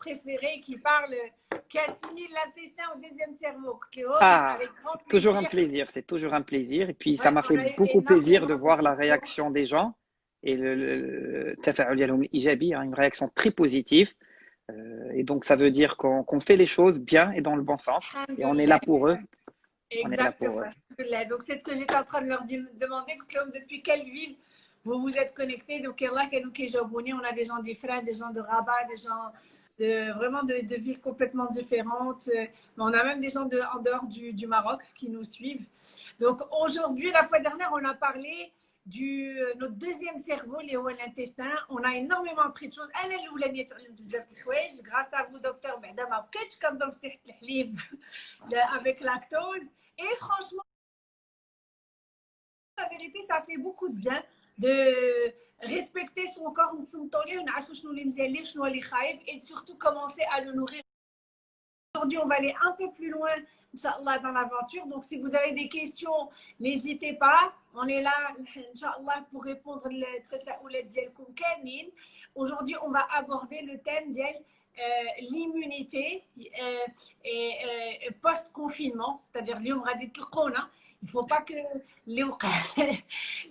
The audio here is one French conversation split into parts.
préféré qui parle, qui assimile l'intestin au deuxième cerveau. ah, toujours un plaisir, c'est toujours un plaisir. Et puis, ça m'a fait beaucoup plaisir de voir la réaction des gens et le, le, le hein, une réaction très positive. Euh, et donc, ça veut dire qu'on fait les choses bien et dans le bon sens. Et on est là pour eux. Exactement. Donc, c'est ce que j'étais en train de leur demander. Depuis quelle ville vous vous êtes connectés? Donc, là, on a des gens différents, des gens de Rabat, des gens de, vraiment de, villes complètement différentes. Mais on a même des gens de, en dehors du, Maroc qui nous suivent. Donc, aujourd'hui, la fois dernière, on a parlé du euh, notre deuxième cerveau, l'intestin. On a énormément appris de choses. Grâce à vous, docteur, comme dans le avec lactose. Et franchement, la vérité, ça fait beaucoup de bien de respecter son corps et surtout commencer à le nourrir. Aujourd'hui, on va aller un peu plus loin dans l'aventure. Donc, si vous avez des questions, n'hésitez pas. On est là, pour répondre Aujourd'hui, on va aborder le thème de euh, l'immunité euh, et euh, post-confinement, c'est-à-dire l'Yom Radit il ne faut pas que اللي وقع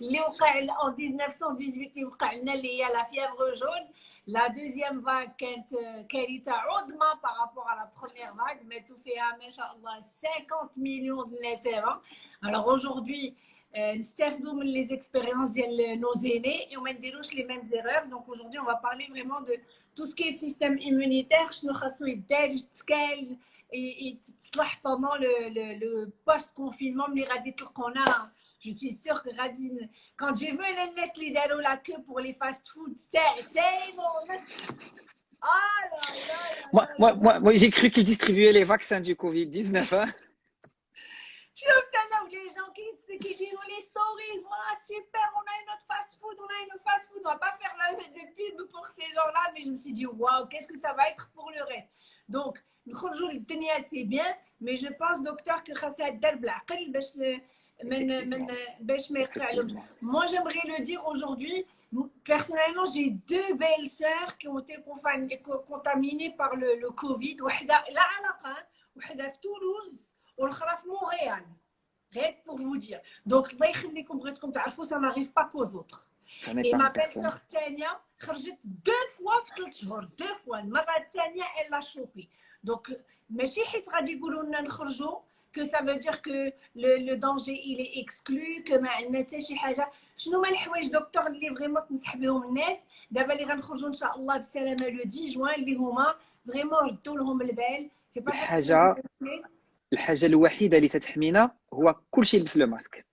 اللي وقع en 1918 يوقع لنا اللي هي la fièvre jaune la deuxième vague كانت كارثه عظمى par rapport à la première vague ماتوا فيها ما شاء الله 50 millions de الناس alors aujourd'hui نستافدوا من les expériences de nos aînés et on ne نديروش les mêmes erreurs donc aujourd'hui on va parler vraiment de tout ce qui est système immunitaire شنو خاصو يدار يتكال يتصلح pendant le, le, le post-confinement ملي غادي تلقونا je suis sûre que Radine, quand j'ai vu الناس اللي داروا la queue pour les fast-food تاعي Oh là là, moi, moi, moi, moi j'ai cru qu'ils distribuaient les vaccins du Covid-19. Hein. شوف انا les gens qui, qui disent les stories, oh, super, on a une autre fast-food, on a une fast-food on va pas faire la de pub pour ces gens-là, mais je me suis dit, waouh, qu'est-ce que ça va être pour le reste Donc, le tenait assez bien, mais je pense, docteur, que moi, j'aimerais le dire aujourd'hui. Personnellement, j'ai deux belles sœurs qui ont été contaminées par le, le Covid. Toulouse et Montréal. Rien pour vous dire. Donc, ça n'arrive pas qu'aux autres. Et ma belle-sœur Tania, deux fois deux fois. Ma Tania, elle l'a chopé. Donc, ماشي حيت غادي يقولوا لنا نخرجوا que ça veut dire que le, le danger il est exclu que ما عندنا حتى شي حاجه شنو هما الحوايج دكتور اللي فريمون تنصح بهم الناس دابا اللي غنخرجوا ان شاء الله بسلامه لو 10 جوان اللي هما فريمون ردوا لهم البال سي با الحاجه الحاجه الوحيده اللي تتحمينا هو كلشي يلبس لو ماسك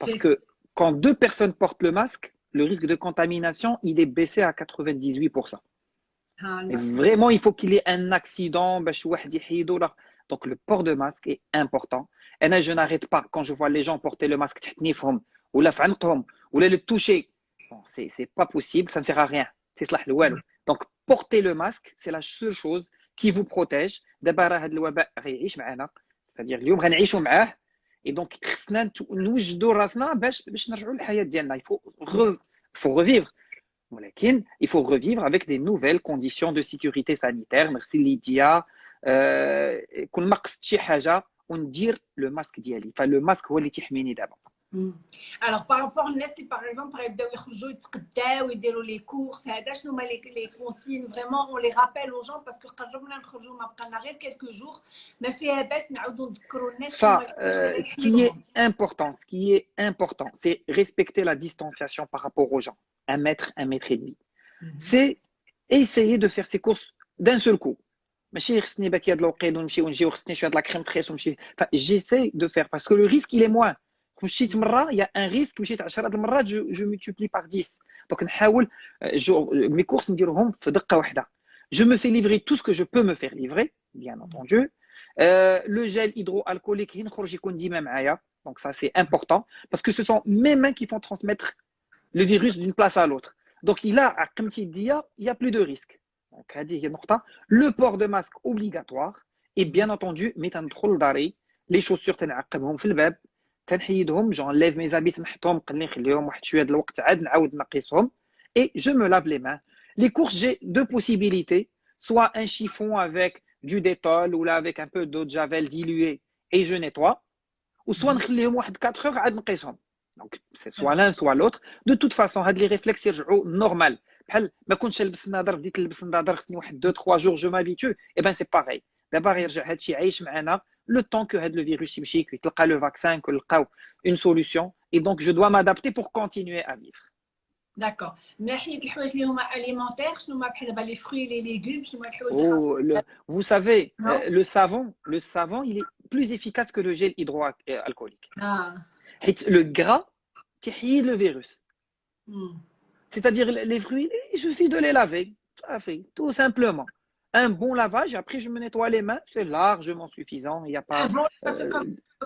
باسكو quand deux personnes portent le masque, le risque de contamination, il est baissé à 98%. Ah, vraiment, il faut qu'il y ait un accident. Donc, le port de masque est important. Et je n'arrête pas quand je vois les gens porter le masque, ou la ou le toucher. Bon, c'est pas possible, ça ne sert à rien. C'est Donc, porter le masque, c'est la seule chose qui vous protège. C'est-à-dire, et donc, il faut, revivre. Il faut revivre avec des nouvelles conditions de sécurité sanitaire. Merci Lydia. Euh, on dire le masque d'Yali. Enfin, le masque, هو اللي تحميني d'abord. Hmm. Alors, par rapport à Nestlé, par exemple, par exemple, ils font les courses, les consignes, vraiment, on les rappelle aux gens parce que on a quelques jours, mais Ça, euh, ce qui est important, ce qui est important, c'est respecter la distanciation par rapport aux gens. Un mètre, un mètre et demi. Mhm. C'est essayer de faire ses courses d'un seul coup. J'essaie de faire parce que le risque, il est moins il y a un risque je multiplie par 10 donc mes courses je me fais livrer tout ce que je peux me faire livrer bien entendu. Euh, le gel hydroalcoolique donc ça c'est important. Parce que ce sont mes mains qui font transmettre le virus d'une place à l'autre. Donc il a il y a plus de risque le port de masque obligatoire et bien entendu les chaussures تنحيدهم j'enlève mes habits نحطهم نقلي نخليهم واحد شويه الوقت عاد نعاود نقيسهم et je me lave les mains les courses j'ai deux possibilités soit un chiffon avec du détol ou là avec un peu d'eau de javel diluée et je nettoie ou soit نخليهم واحد 4 heures عاد نقيسهم donc c'est soit l'un soit l'autre de toute façon هاد les réflexes يرجعوا normal بحال ما كنتش نلبس النظر بديت نلبس النظر خصني واحد 2 3 jours je m'habitue et ben c'est pareil دابا غيرجع هادشي عايش معنا le temps que le virus chimique, le vaccin, une solution. Et donc, je dois m'adapter pour continuer à vivre. D'accord. Mais alimentaires, les fruits et les légumes, oh, vous savez, euh, le savon, le savon, il est plus efficace que le gel hydroalcoolique. Ah. Le gras, qui le virus. Hmm. C'est-à-dire les fruits, il suffit de les laver, tout, à fait, tout simplement un bon lavage, après je me nettoie les mains, c'est largement suffisant. Il n'y a pas. Euh,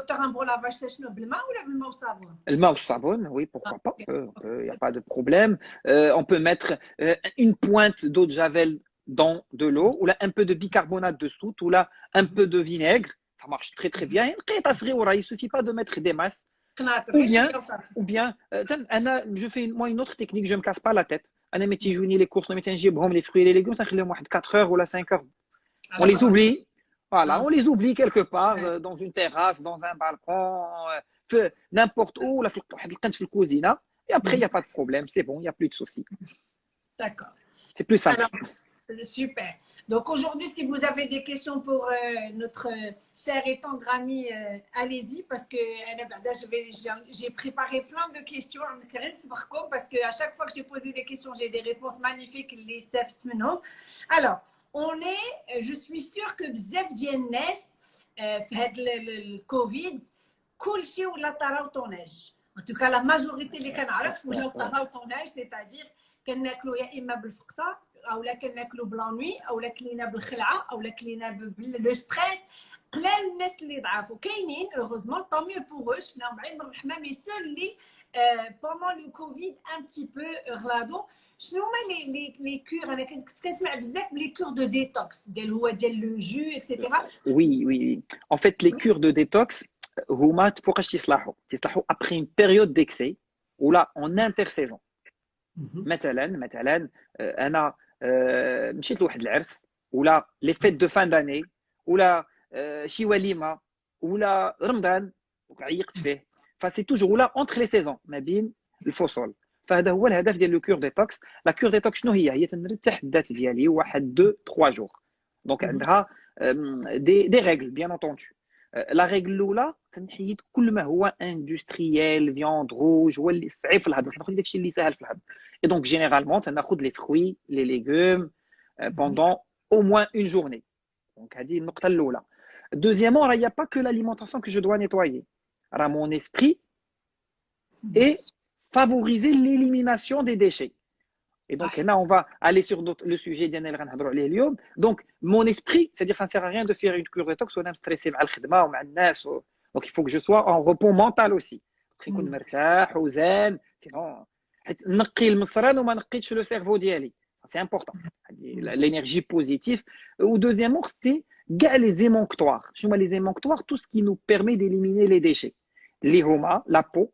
un bon lavage, euh, sèche le ou le main au savon Le main au savon, oui, pourquoi pas. Il n'y a pas de problème. Euh, on peut mettre euh, une pointe d'eau de javel dans de l'eau, ou là un peu de bicarbonate de soude, ou là un peu de vinaigre. Ça marche très très bien. Il ne suffit pas de mettre des masses. Ou bien, ou bien je fais moi une autre technique, je ne me casse pas la tête. Anna, mais tu joues les courses, mais tu les fruits et les légumes, ça fait 4 heures ou là 5 heures. On les oublie. Voilà, Ah. on les oublie quelque part, Ouais. euh, dans une terrasse, dans un balcon, euh, في- n'importe où, là, في واحد القنت في الكوزينة. Et après, il n'y a pas de problème, c'est bon, il n'y a plus de soucis. D'accord. C'est plus simple. Alors, euh, Super. Donc aujourd'hui, si vous avez des questions pour euh, notre euh, chère et tendre amie, euh, allez-y parce que j'ai préparé plein de questions parce qu'à chaque fois que j'ai posé des questions, j'ai des réponses magnifiques. Les Alors, on est, je suis sûre que Bzef Djennes, le Covid, Koulchi ou la tonnage. En tout cas, la majorité des canards, ou la tonnage, c'est-à-dire qu'elle n'a que l'ouïa immeuble ça او لا كناكلوا بلانوي او لا كلينا بالخلعه او لا كلينا باللو ستريس قلال الناس اللي ضعفوا كاينين اوغوزمون طون ميو بور او شفناهم بعين من الرحمه مي سول اللي بوندون لو كوفيد ان بتي بو غلادو شنو هما لي لي لي كور انا كنت كنسمع بزاف بلي كور دو ديتوكس ديال هو ديال لو جو اكسيتيرا Oui, oui, oui. En fait, les cures de détox, هما تفوقاش تصلحوا تصلحوا après une période d'excès ou là en intersaison. مثلا مثلا آه، انا آه، مشيت لواحد العرس ولا لي فيت دو فان داني ولا آه، شي وليمه ولا رمضان عيقت فيه فسي توجور ولا اونتر لي سيزون ما بين الفصول فهذا هو الهدف ديال لو كور ديتوكس لا كور ديتوكس شنو هي هي تنرتاح الذات ديالي واحد دو 3 جور دونك مهم. عندها دي دي ريغل بيان اونتوندو لا ريغل الاولى تنحيد كل ما هو اندستريال فياند روج هو اللي صعيب في الهضم تناخذ داكشي اللي سهل في الهضم Et donc, généralement, tu as les fruits, les légumes euh, pendant au moins une journée. Donc, elle dit النقطة الأولى. Deuxièmement, il n'y a pas que l'alimentation que je dois nettoyer. Alors, mon esprit et Et donc, ah. là, on va aller sur le sujet Donc, mon esprit, c'est-à-dire, ça ne sert à rien de faire une cure détox, on est stressé, donc il faut que je sois en repos mental aussi. Hmm. Sinon, le C'est important. Hmm. L'énergie positive. Euh, ou deuxièmement, c'est les émonctoires. Je les émonctoires, tout ce qui nous permet d'éliminer les déchets. Les la peau,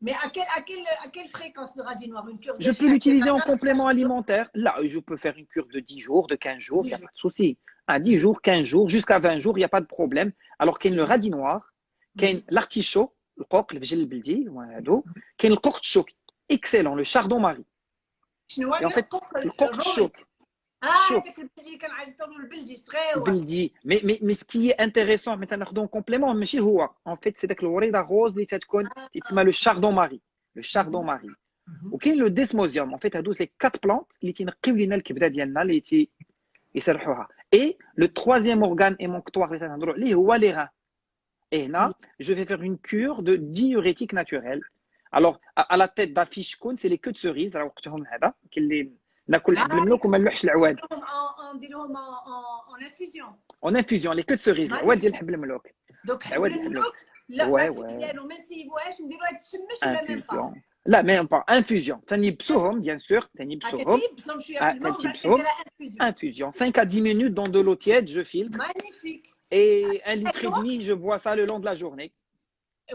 Mais à, à, à quelle fréquence le radis noir? Une cure de Je peux l'utiliser en complément alimentaire. Là, je peux faire une cure de 10 jours, de 15 jours, il n'y a jours. pas de souci. À 10 jours, 15 jours, jusqu'à 20 jours, il n'y a pas de problème. Alors qu'il y a le mm-hmm. radis noir, qu'il y a mm-hmm. l'artichaut, le coq, le végel, le mm-hmm. qu'il y a le corchouk, excellent, le chardon-marie. Et en fait, le corchouk, ah, Belgique, Mais, mais, mais ce qui est intéressant, complément, en fait, c'est le rose, chardon-marie. Le chardon-marie. Le desmosium. En fait, à les quatre plantes, qui Et le troisième organe émonctoire, les reins. Et là, je vais faire une cure de diurétique naturel. Alors, à, la tête d'affiche, c'est les queues de cerise, وقتهم هذا كاين اللي ناكل الحب الملوك وما نلوحش العواد نديروهم en infusion en infusion les queues de cerise العواد ديال الحب الملوك دونك العواد حبل الحلو. الملوك لا Ouais, ما ouais. ديالو ما نسيبوهاش نديروها تشمش ولا ميم با infusion لا même pas infusion تنيبسوهم bien sûr تنيبسوهم كتيبسهم شويه آه، في الماء ومن بعد تنيبسهم. كديرها انفوزيون infusion 5 à 10 minutes dans de l'eau tiède je filtre مانيفيك et un litre et demi je bois ça le long de la journée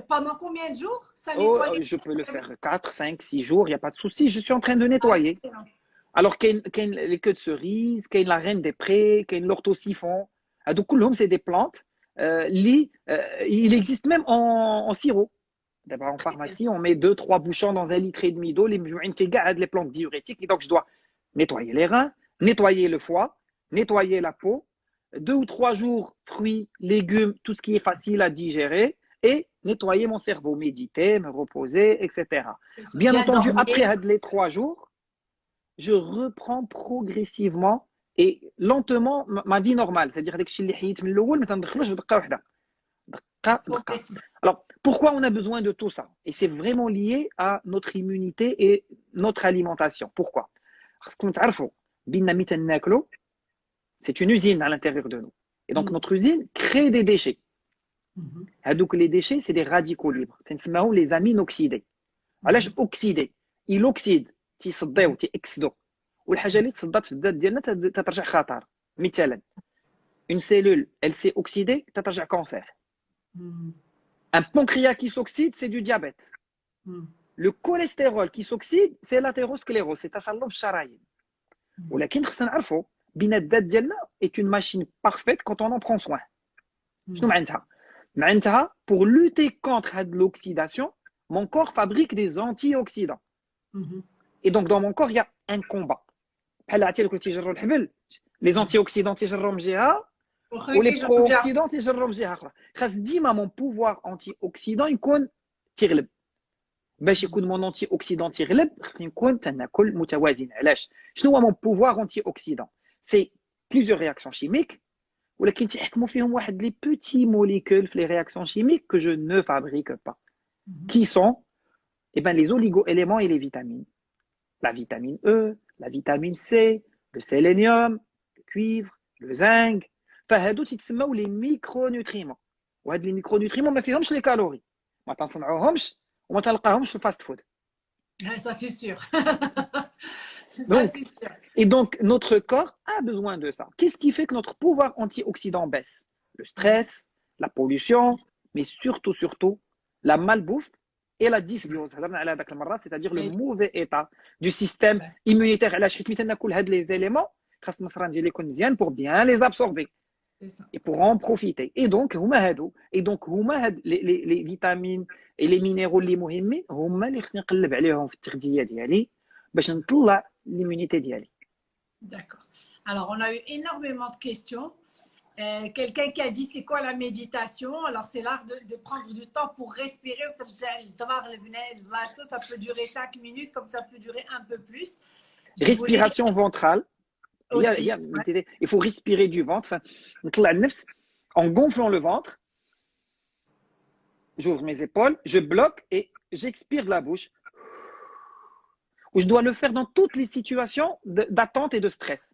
pendant combien de jours ça oh, nettoie les- je peux le faire 4 5 6 jours il y a pas de souci je suis en train de nettoyer Excellent. Alors qu'il y les queues de cerises, qu'il y la reine des prés, qu'il y l'orthosiphon. Ah, donc, c'est des plantes. Euh, euh, il existe même en, en sirop. D'abord, en pharmacie, on met deux, trois bouchons dans un litre et demi d'eau. Les a les plantes diurétiques. Et donc, je dois nettoyer les reins, nettoyer le foie, nettoyer la peau. Deux ou trois jours, fruits, légumes, tout ce qui est facile à digérer. Et nettoyer mon cerveau, méditer, me reposer, etc. Bien entendu, après les trois jours, je reprends progressivement et lentement ma vie normale. C'est-à-dire que je Alors, pourquoi on a besoin de tout ça? Et c'est vraiment lié à notre immunité et notre alimentation. Pourquoi? Parce qu'on c'est une usine à l'intérieur de nous. Et donc, mm. notre usine crée des déchets. Mm-hmm. Ah, donc, les déchets, c'est des radicaux libres. C'est les amines oxydés. Alors, mm-hmm. oxydés. Il oxyde. تيصديو تيأكسدوا والحاجة اللي تصدات في الذات ديالنا تد- تترجع خطر مثالا une cellule elle s'est oxydée تترجع cancer Mhm. un pancréas qui s'oxyde c'est du diabète Mhm. Le cholestérol qui s'oxyde, c'est l'athérosclérose, c'est تصلب الشرايين. ولكن خصنا نعرفوا بين الذات ديالنا est une machine parfaite quand on en prend soin. شنو معناتها؟ معناتها pour lutter contre هاد l'oxydation, mon corps fabrique des antioxydants. Mhm. Et donc dans mon corps, il y a un combat. بحال عرفتي كنت تيجروا الحبل les antioxydants تيجروا من جهه وخلي ولي يجرب برو جا. اوكسيدون تيجروا من جهه اخرى خاص ديما مون بوفوار انتي اوكسيدون يكون تيغلب باش يكون مون انتي اوكسيدون تيغلب خصني نكون تناكل متوازن علاش شنو هو مون بوفوار انتي اوكسيدون سي بليزيور رياكسيون شيميك ولكن تيحكموا فيهم واحد لي بوتي موليكول في لي رياكسيون شيميك que je ne fabrique pas Mhm. qui sont eh ben, les oligo-éléments et les vitamines. La vitamine E, la vitamine C, le sélénium, le cuivre, le zinc. فهادو تيتسموا les micronutriments. وهاد les micronutriments ما فيهمش les calories. ما تنصنعوهمش وما تلقاهمش في الفاست فود. Ah, Ça, c'est sûr. ça, Donc, c'est sûr. Et donc, notre corps a besoin de ça. Qu'est-ce qui fait que notre pouvoir antioxydant baisse Le stress, la pollution, mais surtout, surtout, la malbouffe et la dysbiose. هضرنا على هذاك المرة, C'est-à-dire le Oui. mauvais état du système immunitaire. علاش حيت مثلا ناكل هاد les éléments خاص المصران ديالي يكون مزيان pour bien les absorber C'est ça. et pour en profiter. Et donc, هما هادو. Et donc, هما هاد les, les, les vitamines et les minéraux اللي مهمين هما اللي خصني نقلب عليهم في التغذية ديالي باش نطلع l'immunité ديالي. D'accord. Alors, on a eu énormément de questions. Euh, quelqu'un qui a dit c'est quoi la méditation? Alors c'est l'art de, prendre du temps pour respirer. Ça peut durer 5 minutes comme ça peut durer un peu plus. Respiration ventrale. Il, faut respirer du ventre. en gonflant le ventre, j'ouvre mes épaules, je bloque et j'expire de la bouche. Ou je dois le faire dans toutes les situations d'attente et de stress.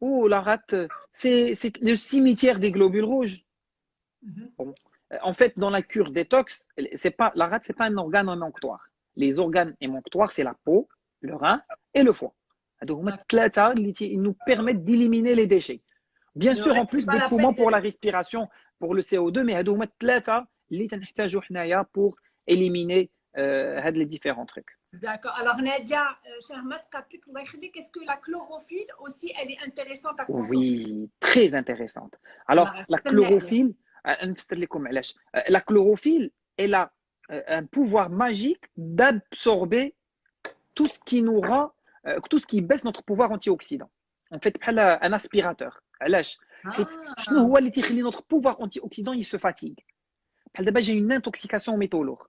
ou la rate, c'est le cimetière des globules rouges. En fait, dans la cure détox, pas, la rate, ce n'est pas un organe émonctoire. Les organes émonctoires, c'est la peau, le rein et le foie. Donc, ils nous permettent d'éliminer les déchets. Bien sûr, en plus des poumons pour la respiration, pour le CO2, mais pour éliminer euh, les différents trucs. D'accord. Alors, Nadia, euh, est-ce que la chlorophylle aussi, elle est intéressante à consommer? Oui, très intéressante. Alors, la chlorophylle, euh, euh, la chlorophylle, elle a un pouvoir magique d'absorber tout ce qui nous rend, tout ce qui baisse notre pouvoir antioxydant. En fait, un aspirateur. Ah. Notre pouvoir antioxydant, il se fatigue. J'ai une intoxication au métaux lourds.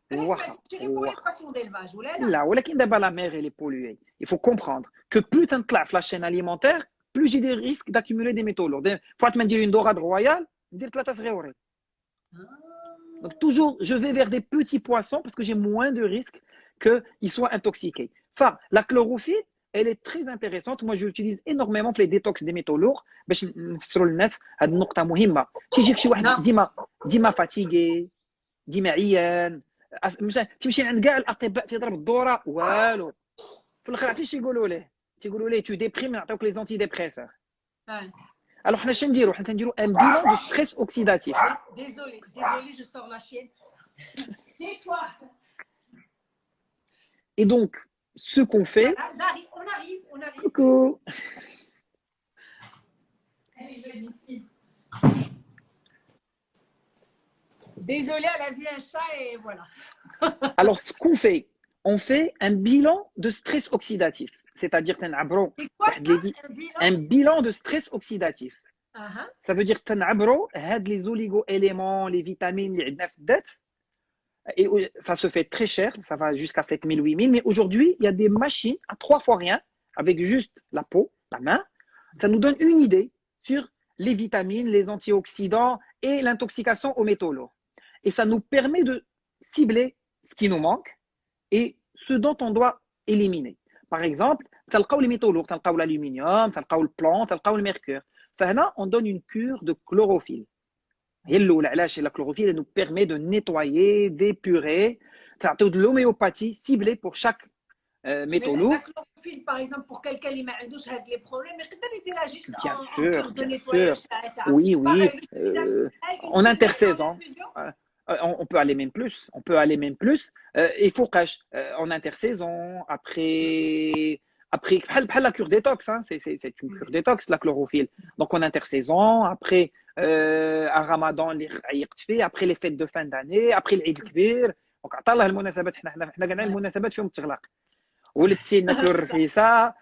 لا ولكن دابا لا ميغ اللي بولوي il faut comprendre que plus تنطلع في لا شين alimentaire plus j'ai des risques d'accumuler des métaux lourds فوقت ما ندير une dorade royale ندير ثلاثه صغيورين donc toujours je vais vers des petits poissons parce que j'ai moins de risques qu'ils soient intoxiqués enfin la chlorophylle elle est très intéressante moi j'utilise énormément pour les détox des métaux lourds باش نفسروا للناس هذه النقطه مهمه تيجيك شي واحد ديما ديما فاتيغي ديما عيان تمشي عند كاع الاطباء تيضرب الدوره والو في الاخر عرفتي شي يقولوا ليه تيقولوا ليه تو ديبريم نعطيوك لي زونتي ديبريسور الوغ حنا شنو نديرو حنا نديرو ان بيلون دو ستريس اوكسيداتيف ديزولي ديزولي جو سور لا شين Et donc, ce qu'on fait. J'arrive, on arrive, on arrive. Coucou. Désolée, elle a vu un chat et voilà. Alors, ce qu'on fait, on fait un bilan de stress oxydatif. C'est-à-dire un, un bilan de stress oxydatif. Uh -huh. Ça veut dire que les oligo-éléments, les vitamines, les et ça se fait très cher, ça va jusqu'à 7000, 8000. Mais aujourd'hui, il y a des machines à trois fois rien, avec juste la peau, la main. Ça nous donne une idée sur les vitamines, les antioxydants et l'intoxication aux métaux lourds. Et ça nous permet de cibler ce qui nous manque et ce dont on doit éliminer. Par exemple, les métaux lourds, l'aluminium, le plomb, le mercure. on donne une cure de chlorophylle. La chlorophylle elle nous permet de nettoyer, d'épurer, de l'homéopathie ciblée pour chaque euh, métaux lourd. La chlorophylle, par exemple, pour quelqu'un qui a des problèmes, mais peut-être là juste bien en, sûr, en de nettoyage. Ça, oui, oui. Euh, en intersaison. Euh, on, peut aller même plus. On peut aller même plus. Euh, il faut cache en intersaison, après après la cure détox hein, c'est une cure détox la chlorophylle donc en intersaison après euh, à Ramadan les après les fêtes de fin d'année après l'Eid كبير دونك عطا الله المناسبات حنا حنا حنا كاع المناسبات فيهم التغلاق ولدتي ناكلوا الرفيسه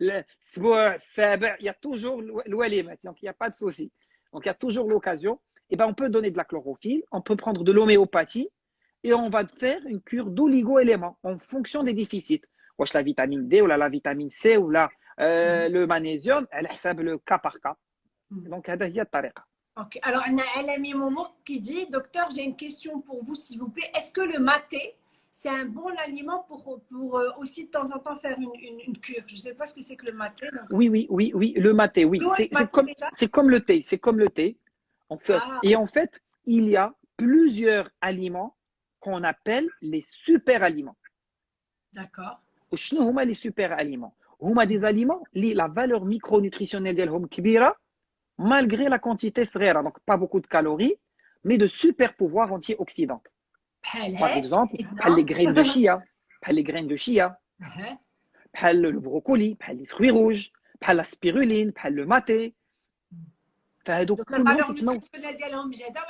الاسبوع السابع il y a toujours الوليمات donc il y a pas de souci donc il eh ben, on peut donner de la chlorophylle, on peut prendre de l'homéopathie et on va faire une cure d'oligo-éléments en fonction des déficits. La vitamine D ou la, la vitamine C ou euh, mhm. le magnésium, elle est le cas par cas. Mhm. Donc, il y a Ok. Alors, on a LMI Momo qui dit Docteur, j'ai une question pour vous, s'il vous plaît. Est-ce que le maté, c'est un bon aliment pour, pour euh, aussi de temps en temps faire une, une, cure? Je ne sais pas ce que c'est que le maté. Oui, oui, oui, oui. Le maté, oui. C'est comme, comme, le thé. C'est comme le thé. En fait. Et en fait, il y a plusieurs aliments qu'on appelle les super aliments. D'accord. Chnouma les super aliments. Huma des aliments, la valeur micronutritionnelle d'Elhom Kibira, malgré la quantité srera, donc pas beaucoup de calories, mais de super pouvoirs antioxydants. Par exemple, les graines de chia, les graines de chia, le brocoli, les fruits rouges, la spiruline, le maté, فهادو كلهم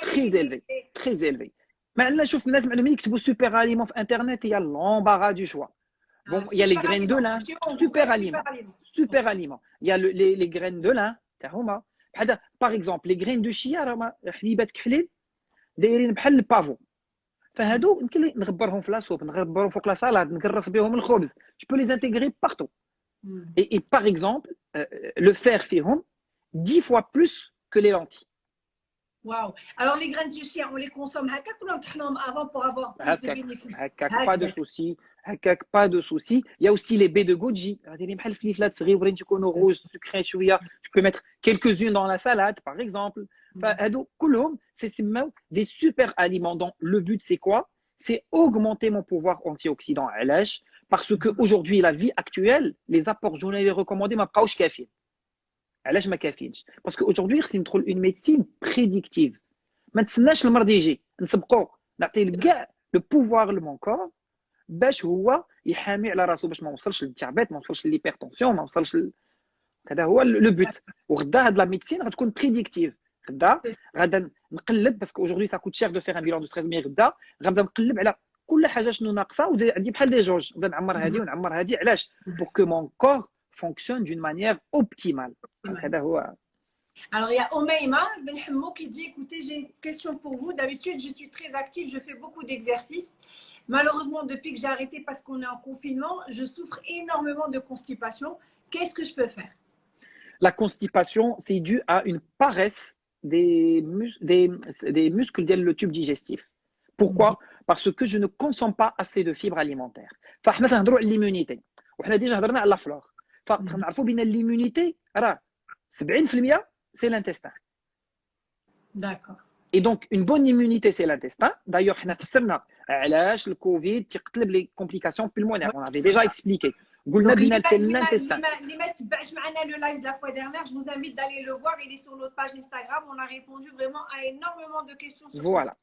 très élevé très élevé معنا شوف الناس معلومين يكتبوا سوبر اليمون في انترنت هي l'embarras du choix Bon, il y a les graines de lin, super aliment. Super aliment. Il y a les, les graines de lin, par exemple, les graines de chia, حبيبات كحلين دايرين بحال البافو فهادو يمكن نغبرهم في لاصوب نغبرهم فوق لا سالاد نكرس بهم الخبز je peux les intégrer partout et, et par exemple euh, le fer فيهم 10 fois plus que les lentilles Waouh. Alors, les graines de chia, on les consomme avant pour avoir plus de bénéfices. Pas de souci. Pas de souci. Il y a aussi les baies de goji. Tu peux mettre quelques-unes dans la salade, par exemple. C'est des super aliments. Donc, le but, c'est quoi? C'est augmenter mon pouvoir antioxydant à parce qu'aujourd'hui, la vie actuelle, les apports journaliers recommandés, ma pas café. علاش ما كافينش باسكو اودجوردي خصني ندخل اون ميديسين بريديكتيف ما نتسناش المرض يجي نسبقو نعطي كاع لو بوفوار لمون كور باش هو يحامي على راسو باش ما وصلش للتعبات ما وصلش للهيبرتونسيون ما وصلش ل... هذا هو لو بوت وغدا هاد لا ميديسين غتكون بريديكتيف غدا غادا نقلب باسكو اجوردي سا كوت شير دو فير ان بيلون دو ستريس مي غدا غنبدا نقلب على كل حاجه شنو ناقصه وعندي بحال دي جوج نبدا نعمر هذه ونعمر هذه علاش بور كو مون كور fonctionne d'une manière optimale. Eh ben, Alors, il y a Omeima qui dit Écoutez, j'ai une question pour vous. D'habitude, je suis très active, je fais beaucoup d'exercices. Malheureusement, depuis que j'ai arrêté parce qu'on est en confinement, je souffre énormément de constipation. Qu'est-ce que je peux faire? La constipation, c'est dû à une paresse des, muscles le tube digestif. Pourquoi? Parce que je ne consomme pas assez de fibres alimentaires. l'immunité. On a déjà parlé la flore. فنعرفوا بان l'immunité راه 70% c'est l'intestin. D'accord. Et donc, une bonne immunité, c'est l'intestin. D'ailleurs, on a fait le Covid, les complications pulmonaires. On avait déjà expliqué. c'est l'intestin. le live de la fois dernière, je vous invite d'aller le voir. Il est sur notre page Instagram. On a répondu vraiment à énormément de questions sur Voilà.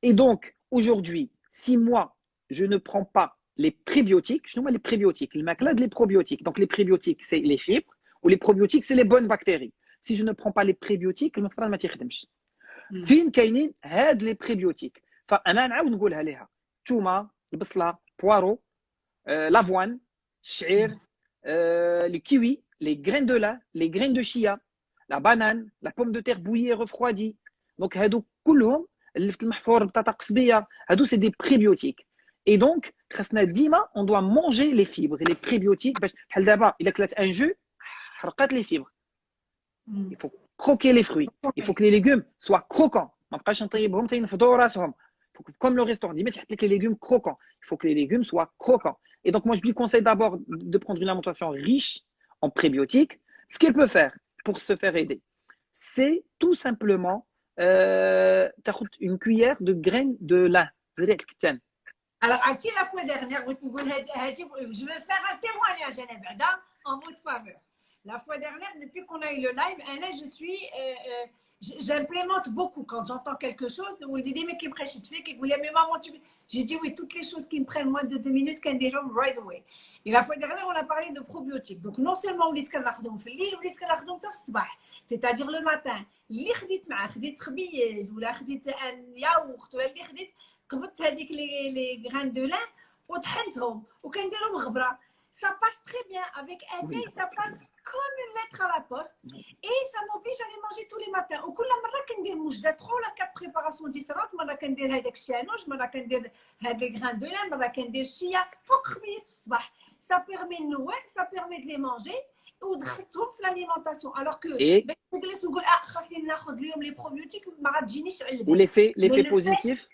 Et donc, aujourd'hui, si moi, je ne prends pas les prébiotiques, je nomme les prébiotiques, les les probiotiques. Donc, les prébiotiques, c'est les fibres, ou les probiotiques, c'est les bonnes bactéries. Si je ne prends pas les prébiotiques, المسطره ما تيخدمش فين كاينين هاد لي بريبيوتيك فانا نعاود نقولها ليها الثومه البصله بوارو آه، لافوان الشعير آه، لي كيوي لي غرين دو لا لي غرين دو شيا لا بانان لا بوم دو تير بويي ريفروادي دونك هادو كلهم اللفت المحفور البطاطا قصبيه هادو سي دي بريبيوتيك Et donc, on doit manger les fibres, les prébiotiques. Il éclate un jus, les fibres. Hmm. Il faut croquer les fruits. Il faut que les légumes soient croquants. Comme le restaurant, il faut que les légumes croquants. Il faut que les légumes soient croquants. Et donc, moi, je lui conseille d'abord de prendre une alimentation riche en prébiotiques. Ce qu'elle peut faire pour se faire aider, c'est tout simplement euh, une cuillère de graines de lin. Alors, la fois dernière, je veux faire un témoignage en votre faveur. La fois dernière, depuis qu'on a eu le live, là, je suis, euh, euh, j'implémente beaucoup quand j'entends quelque chose. On me dit, mais qui me mais maman, tu J'ai dit oui, toutes les choses qui me prennent moins de deux minutes, can be right away. Et la fois dernière, on a parlé de probiotiques. Donc, non seulement on lit c'est-à-dire le matin, اللي خديت معاه خديت خبيز ولا خديت ياغورت ولا اللي خديت قبضت هذيك لي لي غران دو لان وطحنتهم وكنديرهم غبره ça passe très bien avec un thé, ça passe comme une lettre à la poste et ça m'oblige à les manger tous les matins. Au coup la marra كندير موجدة trois ou quatre préparations différentes, مرة كندير هذاك الشانوش, مرة كندير هاد les grains de lin, مرة كندير شيا فوق خميس الصباح. Ça permet de nous, ça permet de les manger ودخلتهم في l'alimentation alors que باش تجلس وتقول اه خاصني ناخذ اليوم لي بروبيوتيك ما غاتجينيش علبه. L'effet l'effet positif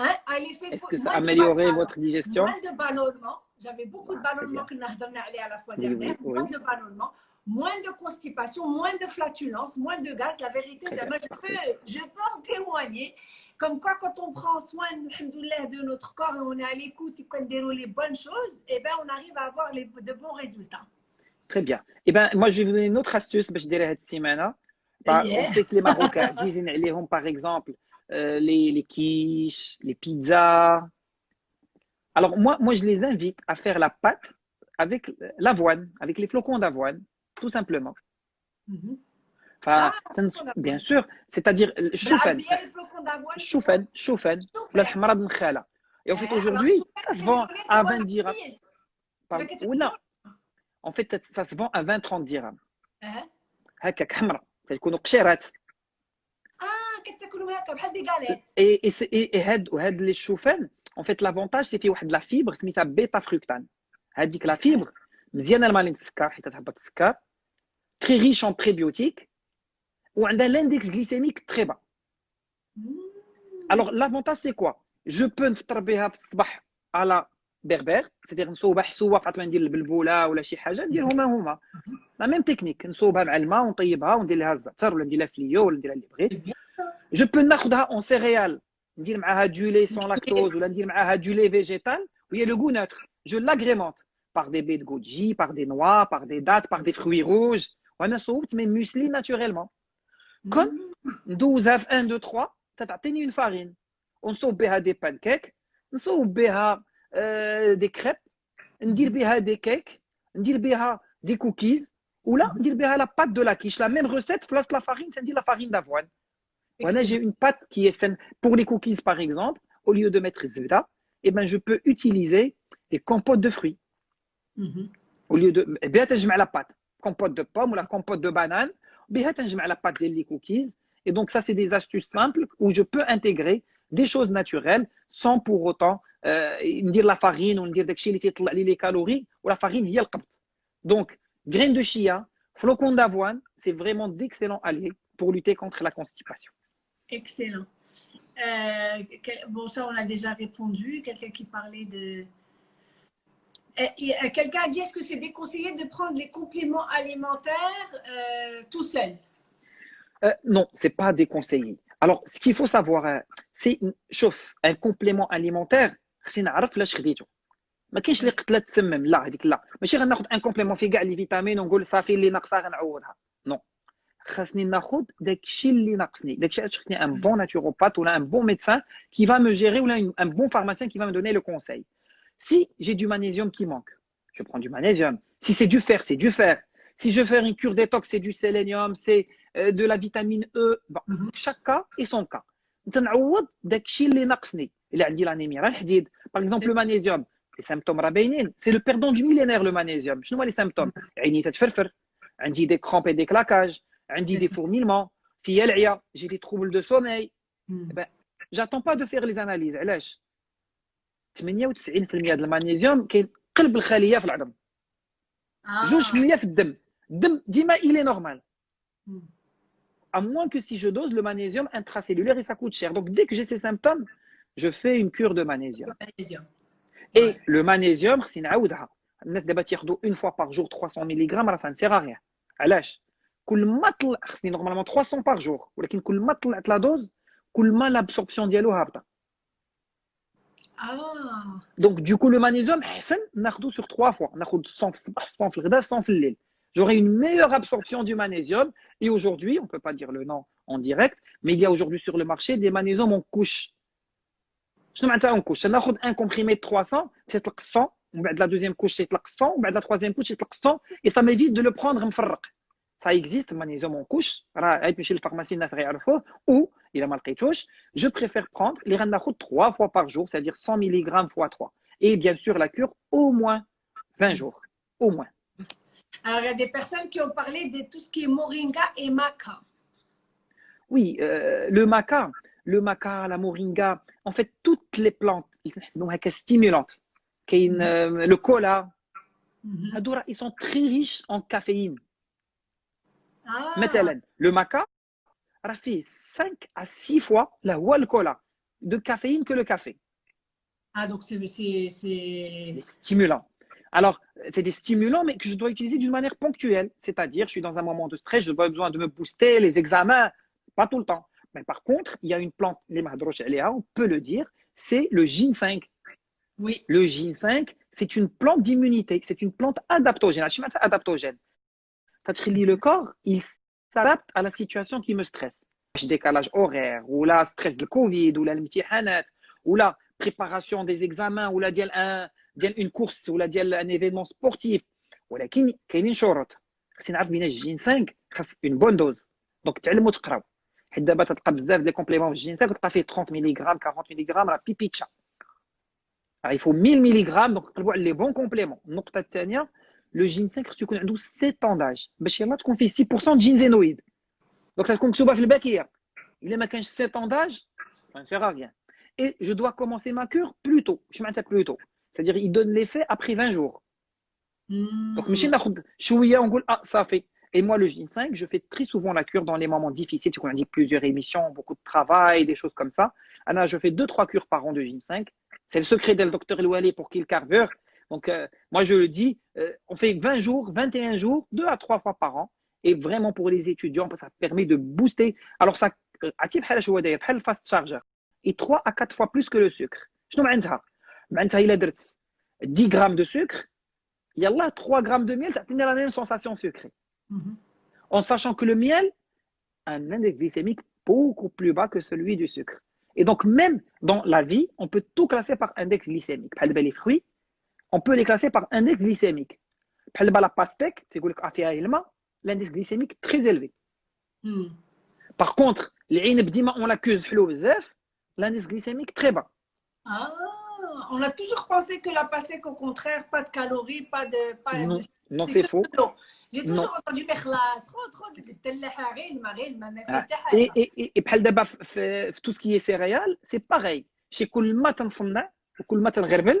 Hein, Est-ce que ça a amélioré votre digestion? Moins de ballonnement. J'avais beaucoup de ah, ballonnement que nous avons à la fois dernière. Moins de ballonnement, moins de constipation, moins de flatulence, moins de gaz. La vérité, je, peux, je peux en témoigner. Comme quoi, quand on prend soin de notre corps et on est à l'écoute et qu'on déroule les bonnes choses, eh ben, on arrive à avoir les, de bons résultats. Très bien. Eh ben, moi, je vais vous donner une autre astuce. Je dirais cette semaine. On sait que les Marocains disent, par exemple, euh, les, les quiches, les pizzas. Alors moi, moi, je les invite à faire la pâte avec l'avoine, avec les flocons d'avoine, tout simplement. Mm-hmm. Enfin, ah, bien sûr, c'est-à-dire choufen, choufen, choufen, la hamra de Et en fait, aujourd'hui, ça se vend à 20 dirhams. Ou non, en fait, ça se vend à 20-30 dirhams. هكاك حمراء تكونوا قشيرات وهاد لي الشوفان اون فيت لافونتاج سي فيه واحد لا فيبر سميتها بيتا فروكتان هاديك لا فيبر مزيانه لمالين السكر حيت تهبط السكر تري ريش اون بريبيوتيك وعندها لاندكس غليسيميك تري با الوغ لافونتاج سي كوا جو بو نفطر بها في الصباح على بربر سيدير نصوبها حسوه فاطمه ندير البلبوله ولا شي حاجه نديرهم هما لا ميم تكنيك نصوبها مع الماء ونطيبها وندير لها الزعتر ولا ندير لها فليو ولا ندير اللي بغيت je peux nakhda en céréales, dire du lait sans lactose ou dire du lait végétal, où il y a le goût neutre. Je l'agrémente par des baies de goji, par des noix, par des dattes, par des fruits rouges. On a mais muesli naturellement. Comme 12 à 1, 2, 3, tu as une farine. On sauve des pancakes, on sauve euh, des crêpes, on dit des cakes, on dit des cookies, ou là, on dit la pâte de la quiche. La même recette, place la farine, c'est la farine d'avoine. Voilà, j'ai une pâte qui est saine. Pour les cookies, par exemple, au lieu de mettre zira, eh ben, je peux utiliser des compotes de fruits. Mhm. Au lieu de. Eh bien, je mets la pâte. Compote de pomme ou la compote de banane. Eh bien, je mets la pâte des cookies. Et donc, ça, c'est des astuces simples où je peux intégrer des choses naturelles sans pour autant euh, dire la farine ou dire les calories ou la farine, y a le Donc, graines de chia, flocons d'avoine, c'est vraiment d'excellents alliés pour lutter contre la constipation. excellent euh, bon ça on a déjà répondu quelqu'un qui parlait de quelqu'un a dit est-ce que c'est déconseillé de prendre les compléments alimentaires euh, tout seul euh, non c'est pas déconseillé alors ce qu'il faut savoir c'est chose un complément alimentaire خصني نعرف علاش خديته ما كاينش اللي قتله تسمم لا هذيك لا ماشي غناخذ ان كومبليمون فيه كاع لي فيتامين ونقول صافي اللي ناقصه غنعوضها نو خاصني ناخذ داكشي اللي ناقصني داكشي علاش خصني ان بون ناتوروبات ولا ان بون médecin qui va me gérer ولا un bon pharmacien qui va me donner le conseil si j'ai du magnésium qui manque je prends du magnésium si c'est du fer c'est du fer si je fais une cure détox c'est du sélénium c'est euh, de la vitamine E bon, mm -hmm. chaque cas et son cas تنعوض داكشي اللي ناقصني الا عندي لانيميا راه الحديد باغ اكزومبل لو مانيزيوم لي سيمبتوم راه باينين سي لو بيردون دو ميلينير لو مانيزيوم شنو هما لي سيمبتوم عيني تتفرفر عندي دي كرومب اي دي كلاكاج عندي دي فورميلمون فيا العيا جي دي تروبل دو سومي جاتون با دو فيغ لي زاناليز علاش 98% ديال المغنيسيوم كاين قلب الخليه في العظم جوج في المية في الدم الدم ديما الي نورمال à moins que si je dose le magnésium intracellulaire et ça coûte cher. Donc dès que j'ai ces symptômes, je fais une cure de magnésium. magnésium. Et ouais. le magnésium, c'est une fois par jour 300 mg, ça ne sert à rien. علاش كل ما طلع خصني normalement 300 par jour ولكن كل ما طلعت لا دوز كل ما l'absorption ديالو هابطه Ah. Donc, du coup, le magnésium, ناخذه sur trois fois. ناخذ 100 في الصباح 100 في الغداء 100 في الليل. J'aurai une meilleure absorption du magnésium. Et aujourd'hui, on ne peut pas dire le nom en direct, mais il y a aujourd'hui sur le marché des magnésiums en couche. Je ne en couche. ناخذ un comprimé de 300, c'est 100. ومن بعد la deuxième couche c'est 100, ومن بعد la troisième couche c'est 100 et ça m'évite de le prendre مفرق. ça existe, magnésium en couche, chez le pharmacien ou il a mal je préfère prendre les ranachot trois fois par jour, c'est-à-dire 100 mg fois 3. Et bien sûr, la cure au moins 20 jours, au moins. Alors, il y a des personnes qui ont parlé de tout ce qui est moringa et maca. Oui, euh, le maca, le maca, la moringa, en fait, toutes les plantes, donc stimulantes, mm-hmm. euh, le cola, mm ils sont très riches en caféine. Ah, مثلا le maca راه فيه 5 à 6 fois la هو الكولا de caféine que le café. ah, donc c'est. c'est- C'est c'est- des stimulants. Alors, c'est des stimulants, mais que je dois utiliser d'une manière ponctuelle. C'est-à-dire, je suis dans un moment de stress, je dois besoin de me booster, les examens, pas tout le temps. Mais par contre, il y a une plante, les mahdroch aléa, on peut le dire, c'est le ginseng. Oui. Le ginseng, c'est une plante d'immunité, c'est une plante adaptogène. Je suis adaptogène. تتخلي le corps, il s'adapte à la situation qui me stresse. décalage horaire, ou la stress de Covid, ou la الامتحانات, ou la préparation des examens, ou la ديال un ديال une course, ou la ديال un événement sportif. ولكن كاينين شروط. خصني نعرف بين الجينسانغ خاص une bonne dose. دونك تعلموا تقراو. حيت دابا تلقى بزاف ديال كومبليمون في الجينسانغ تلقى فيه 30 ملغ 40 ملغ راه بيبي تشا. Alors, il faut 1000 mg donc نقلبوا على les bons compléments. النقطة الثانية le ginseng خصو يكون عنده 7 ans d'âge باش يلاه تكون فيه 6% de ginsenoïde. Donc تكون مكتوبة في الباكية. إلا ما كانش 7 ans d'âge, ça ne sert à rien. Et je dois commencer ma cure plus tôt. Je معناتها plus tôt. C'est-à-dire il donne l'effet après 20 jours. Hmm. Donc ماشي ناخذ شوية ونقول ah ça fait. Et moi le ginseng, je fais très souvent la cure dans les moments difficiles, tu qu'on a dit plusieurs émissions, beaucoup de travail, des choses comme ça. Anna, je fais deux trois cures par an de ginseng. C'est le secret du docteur Elouali pour qu'il carbure. Donc, euh, moi, je le dis, euh, on fait 20 jours, 21 jours, deux à trois fois par an. Et vraiment, pour les étudiants, ça permet de booster. Alors, ça, euh, le fast charger, et 3 à 4 fois plus que le sucre. Je il a 10 grammes de sucre, il y a là 3 grammes de miel, ça a la même sensation sucrée. Mhm. En sachant que le miel a un index glycémique beaucoup plus bas que celui du sucre. Et donc, même dans la vie, on peut tout classer par index glycémique. Par les fruits, on peut les classer par index glycémique. La pastèque, c'est l'index glycémique très élevé. Hmm. Par contre, on l'accuse, l'indice glycémique très bas. Ah, on a toujours pensé que la pastèque, au contraire, pas de calories, pas de. Non, non c'est faux. J'ai toujours non. entendu ah. Et, et, et, et tout ce qui est céréales, c'est pareil. Chez Kulma Tansonna, Kulma Tangerbel,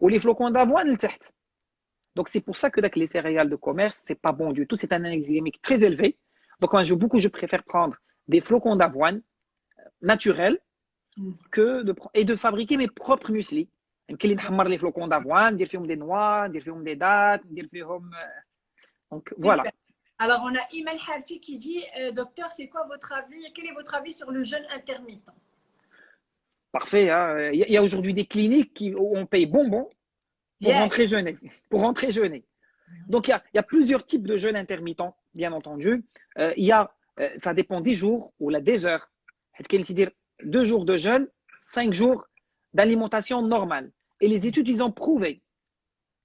ou les flocons d'avoine Donc c'est pour ça que les céréales de commerce, c'est pas bon du tout, c'est un index très élevé. Donc moi, je, beaucoup, je préfère prendre des flocons d'avoine euh, naturels mm. que de, et de fabriquer mes propres muesli. les flocons d'avoine, des noix, des dates. Euh, donc voilà. Alors on a Imel Hafti qui dit, euh, docteur, c'est quoi votre avis Quel est votre avis sur le jeûne intermittent? Parfait. Hein. Il y a, aujourd'hui des cliniques qui, où on paye bonbon pour rentrer jeûner. Pour rentrer jeûner. Donc, il y, a, il y, a, plusieurs types de jeûne intermittents, bien entendu. Euh, il y a, euh, ça dépend des jours ou là, des heures. deux jours de jeûne, cinq jours d'alimentation normale. Et les études, ils ont prouvé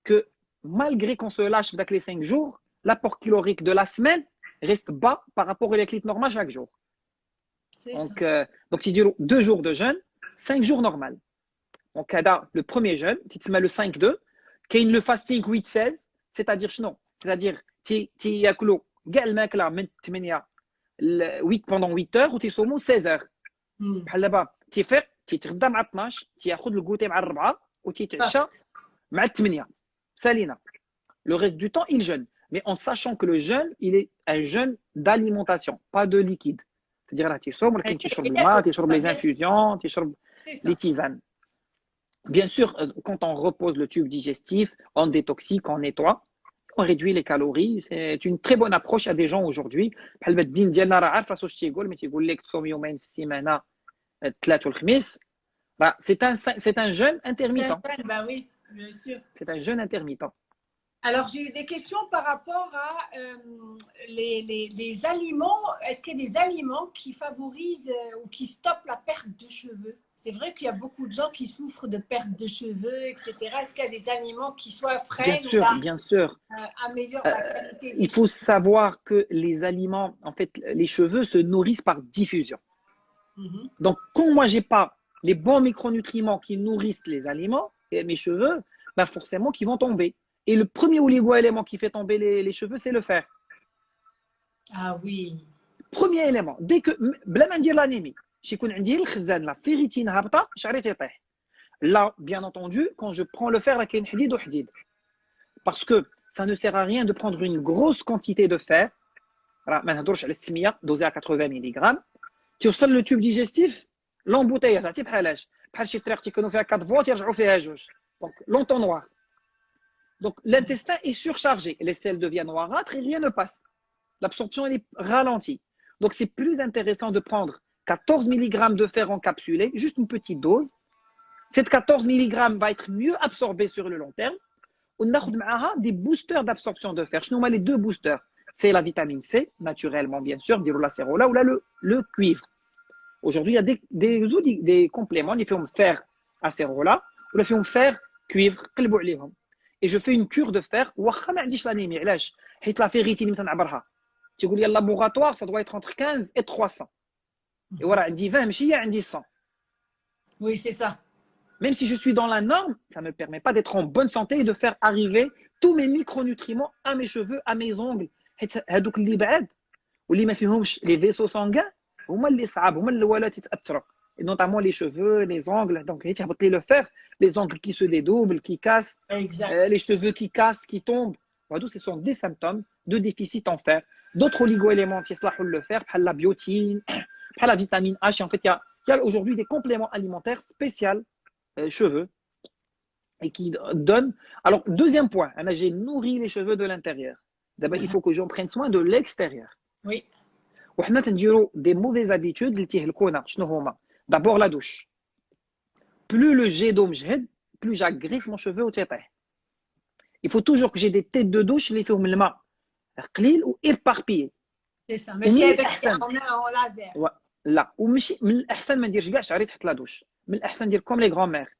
que malgré qu'on se lâche avec les 5 jours, l'apport calorique de la semaine reste bas par rapport à l'équilibre normal chaque jour. Donc, euh, donc, si deux jours de jeûne, 5 jours normal. Donc, le premier jeûne, tu te mets le 5-2, qu'il le fasting 8-16, c'est-à-dire, non, c'est-à-dire, tu yakulo, gal mec là, 8 pendant 8 heures ou tu es 16 heures. là-bas, tu fais, tu te redam à 12, tu as le goûter à 4 ou tu te chats à 8. Salina. Le reste du temps, il jeûne. Mais en sachant que le jeûne, il est un jeûne d'alimentation, pas de liquide. C'est-à-dire, là, tu tu le mat, tu les infusions, tu. Les tisanes. Bien sûr, euh, quand on repose le tube digestif, on détoxique, on nettoie, on réduit les calories. C'est une très bonne approche à des gens aujourd'hui. Euh, bah, c'est un, c'est un jeûne intermittent. Bah c'est un jeûne intermittent. Alors, j'ai eu des questions par rapport à euh, les, les, les, aliments. Est-ce qu'il y a des aliments qui favorisent ou qui stoppent la perte de cheveux? C'est vrai qu'il y a beaucoup de gens qui souffrent de perte de cheveux, etc. Est-ce qu'il y a des aliments qui soient frais Bien sûr, bien sûr. Euh, améliorent la qualité Il faut savoir que les aliments, en fait, les cheveux se nourrissent par diffusion. Mhm. Donc, quand moi, j'ai pas les bons micronutriments qui nourrissent les aliments et mes cheveux, ben forcément, qui vont tomber. Et le premier oligo-élément qui fait tomber les, cheveux, c'est le fer. Ah oui. Premier élément. Dès que, bla dire l'anémie, la ferritine Là, bien entendu, quand je prends le fer, parce que ça ne sert à rien de prendre une grosse quantité de fer. dosé à 80 mg توصل le tube digestif l'embouteillage عرفتي بحال اش بحال شي طريق تيكونوا فيها 4 فولت يرجعوا فيها جوج donc l'entonnoir donc l'intestin est surchargé les selles deviennent noirâtres et rien ne passe l'absorption elle est ralentie donc c'est plus intéressant de prendre 14 mg de fer encapsulé, juste une petite dose. Cette 14 mg va être mieux absorbée sur le long terme. On a des boosters d'absorption de fer. Je nomme les deux boosters. C'est la vitamine C, naturellement bien sûr, la cérola, ou là le, cuivre. Aujourd'hui, il y a des, des, des compléments, les films fer acérola, ou les films fer cuivre, et je fais une cure de fer, la ferritine, tu dis laboratoire, ça doit être entre 15 et 300. Et voilà, elle dit 20, mais il y a un 100. Oui, c'est ça. Même si je suis dans la norme, ça ne me permet pas d'être en bonne santé et de faire arriver tous mes micronutriments à mes cheveux, à mes ongles. Les vaisseaux sanguins, et notamment les cheveux, les ongles. Donc, le fer, les ongles qui se dédoublent, qui cassent, euh, les cheveux qui cassent, qui tombent. Ce sont des symptômes de déficit en fer. D'autres oligoéléments, le fer, la biotine, par la vitamine H. En fait, il y a Il y a aujourd'hui des compléments alimentaires spéciaux euh, cheveux et qui donnent. Alors, deuxième point, j'ai nourri les cheveux de l'intérieur. D'abord, il faut que j'en prenne soin de l'extérieur. Oui. وحنا تنديروا des mauvaises habitudes اللي تيهلكونا شنو هما d'abord la douche plus le jet d'eau مجهد plus j'agresse mon cheveu وتيطيح il faut toujours que j'ai des têtes de douche اللي فيهم الماء قليل وإيباربيي سي سا ماشي هذاك اون لازير لا ومشي من الاحسن ما نديرش كاع شعري تحت لا دوش من الاحسن ندير كوم لي غران مير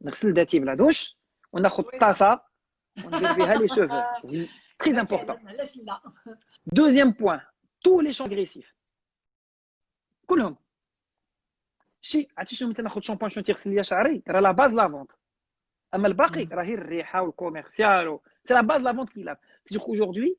نغسل ذاتي بلا دوش وناخذ طاسه وندير بها لي شوفو تري امبورطون علاش لا دوزيام بوين تو لي شون اغريسيف كلهم شي عرفتي شنو مثلا ناخذ شامبوان شنو تيغسل ليا شعري راه لا باز لافونت اما الباقي راهي الريحه والكوميرسيال سي لا باز لافونت كي لاف سيغ اجوردي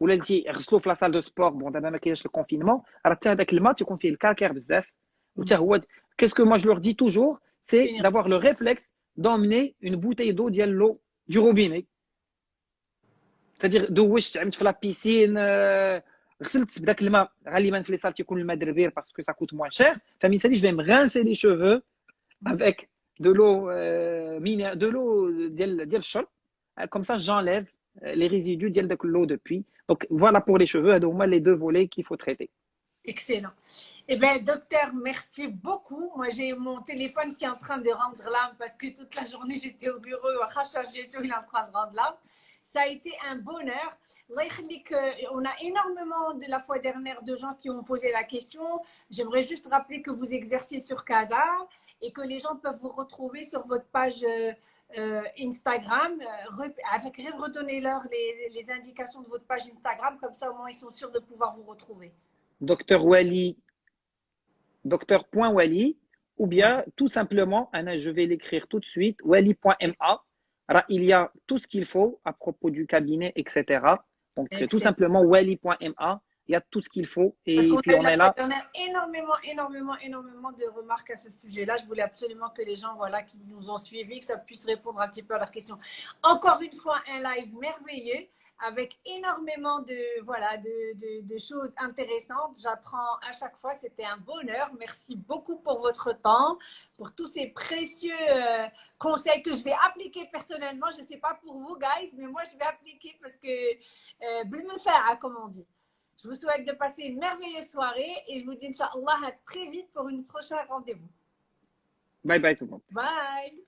ولا اللي تيغسلوا في لا سال دو سبور بون دابا ما كاينش الكونفينمون راه حتى هذاك الماء تيكون فيه الكالكير بزاف وتا هو qu'est-ce que moi je leur dis toujours c'est d'avoir le réflexe d'emmener une bouteille d'eau ديال l'eau du robinet c'est-à-dire دوشت عملت في لا بيسين غسلت بداك الماء غالبا في لي سال تيكون الماء دربير باسكو سا كوت موان شير فمن سالي جو vais me rincer les cheveux avec de l'eau euh, de l'eau ديال ديال الشرب comme ça j'enlève les résidus de l'eau depuis. Donc voilà pour les cheveux, les deux volets qu'il faut traiter. Excellent. Eh bien, docteur, merci beaucoup. Moi, j'ai mon téléphone qui est en train de rendre l'âme parce que toute la journée, j'étais au bureau, il est en train de rendre l'âme. Ça a été un bonheur. On a énormément de la fois dernière de gens qui ont posé la question. J'aimerais juste rappeler que vous exercez sur Casa et que les gens peuvent vous retrouver sur votre page euh, Instagram. Euh, avec redonnez-leur les, les, indications de votre page Instagram, comme ça au moins ils sont sûrs de pouvoir vous retrouver. Docteur Wally, docteur.wally, ou bien tout simplement, Anna, je vais l'écrire tout de suite, wally.ma. Il y a tout ce qu'il faut à propos du cabinet, etc. Donc tout simplement wally.ma il y a tout ce qu'il faut. Et Parce puis on a, est là. On a énormément, énormément, énormément de remarques à ce sujet-là. Je voulais absolument que les gens voilà, qui nous ont suivis, que ça puisse répondre un petit peu à leurs questions. Encore une fois, un live merveilleux avec énormément de, voilà, de, de, de choses intéressantes. J'apprends à chaque fois, c'était un bonheur. Merci beaucoup pour votre temps, pour tous ces précieux euh, conseils que je vais appliquer personnellement. Je ne sais pas pour vous, guys, mais moi, je vais appliquer parce que, euh, me faire, hein, comme on dit. Je vous souhaite de passer une merveilleuse soirée et je vous dis, Inch'Allah, à très vite pour une prochaine rendez-vous. Bye bye tout le monde. Bye.